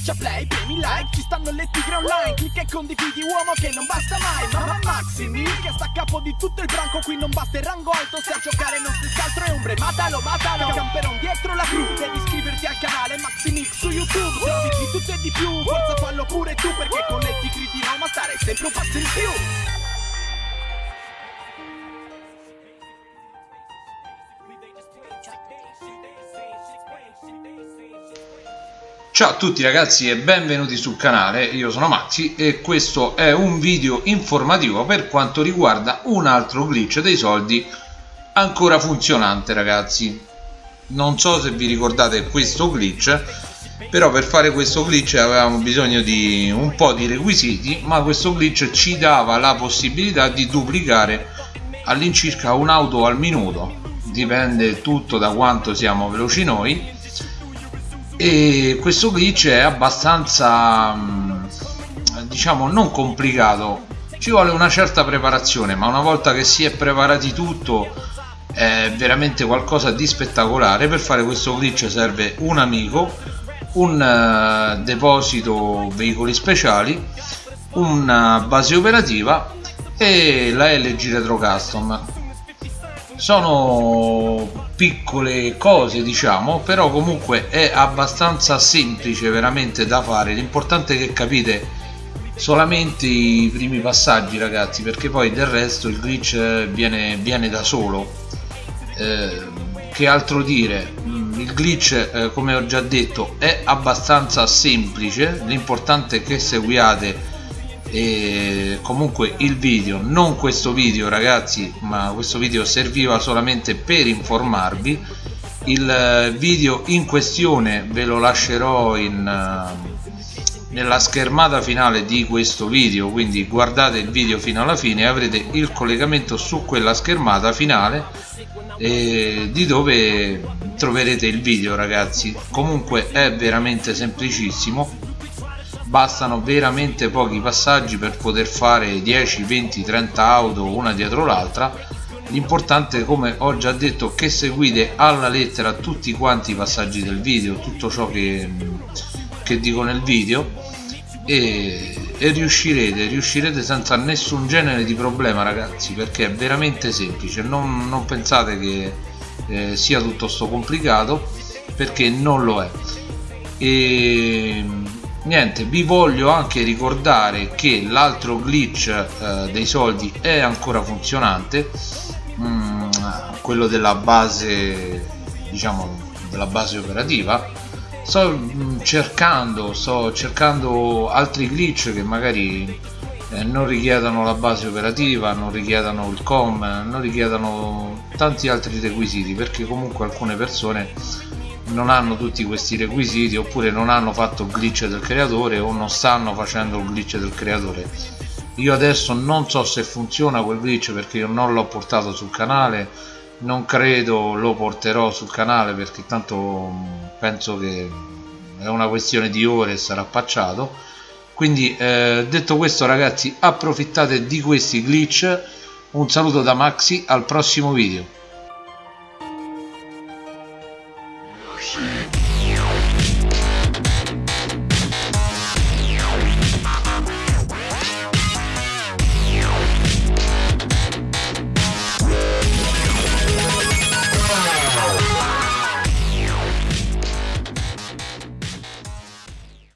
Schiaccia play, premi like, ci stanno le tigre online Clicca e condividi uomo che non basta mai Mamma Maximi che sta a capo di tutto il branco Qui non basta il rango alto, se a giocare non si altro è ombre Matalo, matalo, camperon dietro la cru Devi iscriverti al canale Maximix su YouTube Se di tutto e di più, forza fallo pure tu Perché con le tigre di Roma stare sempre un passo in più Ciao a tutti ragazzi e benvenuti sul canale, io sono Maxi e questo è un video informativo per quanto riguarda un altro glitch dei soldi ancora funzionante ragazzi. Non so se vi ricordate questo glitch però per fare questo glitch avevamo bisogno di un po' di requisiti ma questo glitch ci dava la possibilità di duplicare all'incirca un'auto al minuto. Dipende tutto da quanto siamo veloci noi e questo glitch è abbastanza mm, diciamo non complicato. Ci vuole una certa preparazione ma una volta che si è preparati tutto è veramente qualcosa di spettacolare. Per fare questo glitch serve un amico un uh, deposito veicoli speciali una base operativa e la LG Retro Custom. Sono piccole cose diciamo però comunque è abbastanza semplice veramente da fare. L'importante è che capite solamente i primi passaggi ragazzi perché poi del resto il glitch viene, viene da solo. Eh, che altro dire? Mm, il glitch eh, come ho già detto è abbastanza semplice. L'importante è che seguiate e comunque il video non questo video ragazzi ma questo video serviva solamente per informarvi. Il eh, video in questione ve lo lascerò in, uh, nella schermata finale di questo video quindi guardate il video fino alla fine e avrete il collegamento su quella schermata finale eh, di dove troverete il video ragazzi. Comunque è veramente semplicissimo bastano veramente pochi passaggi per poter fare 10 20 30 auto una dietro l'altra. L'importante come ho già detto che seguite alla lettera tutti quanti i passaggi del video tutto ciò che, che dico nel video e, e riuscirete riuscirete senza nessun genere di problema ragazzi perché è veramente semplice. Non, non pensate che eh, sia tutto sto complicato perché non lo è. E niente vi voglio anche ricordare che l'altro glitch eh, dei soldi è ancora funzionante mm, quello della base diciamo della base operativa. Sto mm, cercando sto cercando altri glitch che magari eh, non richiedano la base operativa non richiedano il com non richiedano tanti altri requisiti perché comunque alcune persone non hanno tutti questi requisiti oppure non hanno fatto il glitch del creatore o non stanno facendo il glitch del creatore. Io adesso non so se funziona quel glitch perché io non l'ho portato sul canale non credo lo porterò sul canale perché tanto mm, penso che è una questione di ore e sarà pacciato. Quindi eh, detto questo ragazzi approfittate di questi glitch. Un saluto da Maxi al prossimo video